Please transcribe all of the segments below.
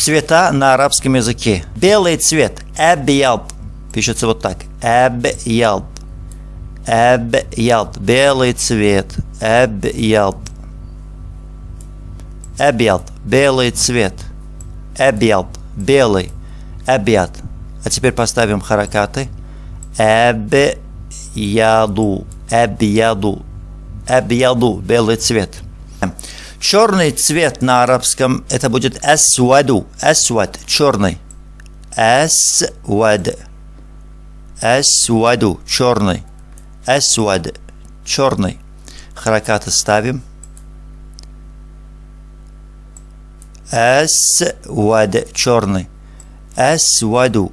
Цвета на арабском языке. Белый цвет. Абьяд. Пишется вот так. Абьяд. Абьяд. Белый цвет. Абьяд. Абьяд. Белый цвет. Абьяд. Белый. Абьяд. А теперь поставим харакаты. Абьяду. Абьяду. Абьяду. Белый цвет. Черный цвет на арабском это будет асваду. Асвад. Черный. Асвад. Асваду. Черный. Асвад. Черный. Харакаты ставим. Асвад. Черный. Асваду.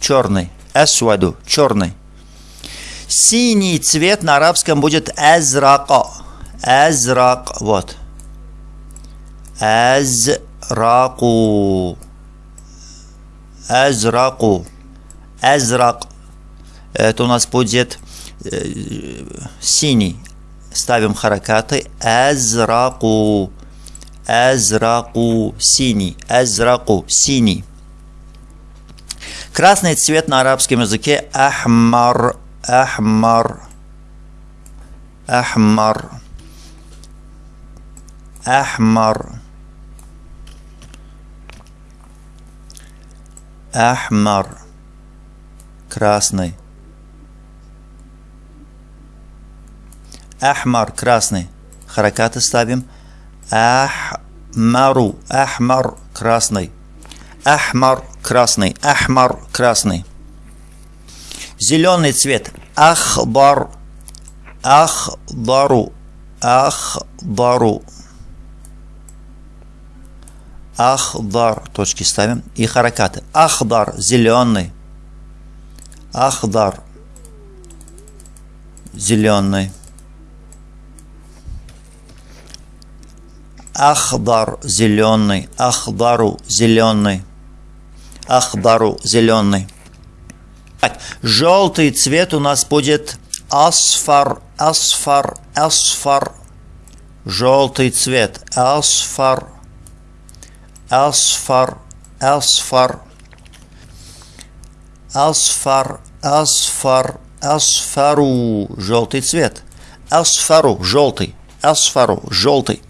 Черный. Асваду. Черный. Синий цвет на арабском будет азрака. Азрак. Вот. Азраку. Азраку. Азрак. Это у нас будет э, синий. Ставим харакаты. Азраку. Азраку. Синий. Азраку. Синий. Красный цвет на арабском языке ахмар. Ахмар. Ахмар. Ахмар. Ахмар. Красный. Ахмар. Красный. Харакаты ставим. Ахмару. Ахмар. Красный. Ахмар. Красный. Ахмар. Красный. Зеленый цвет. Ахбар. Ахдару. Ахдару. Ахдар, точки ставим, и харакаты. Ахдар, зеленый. Ахдар, зеленый. Ахдар, зеленый. Ахдару, зеленый. Ахдару, зеленый. Так, желтый цвет у нас будет асфар, асфар, асфар. Желтый цвет, асфар. أصفر أصفر أصفر أصفر أصفر желтый цвет أصفر желтый أصفر желтый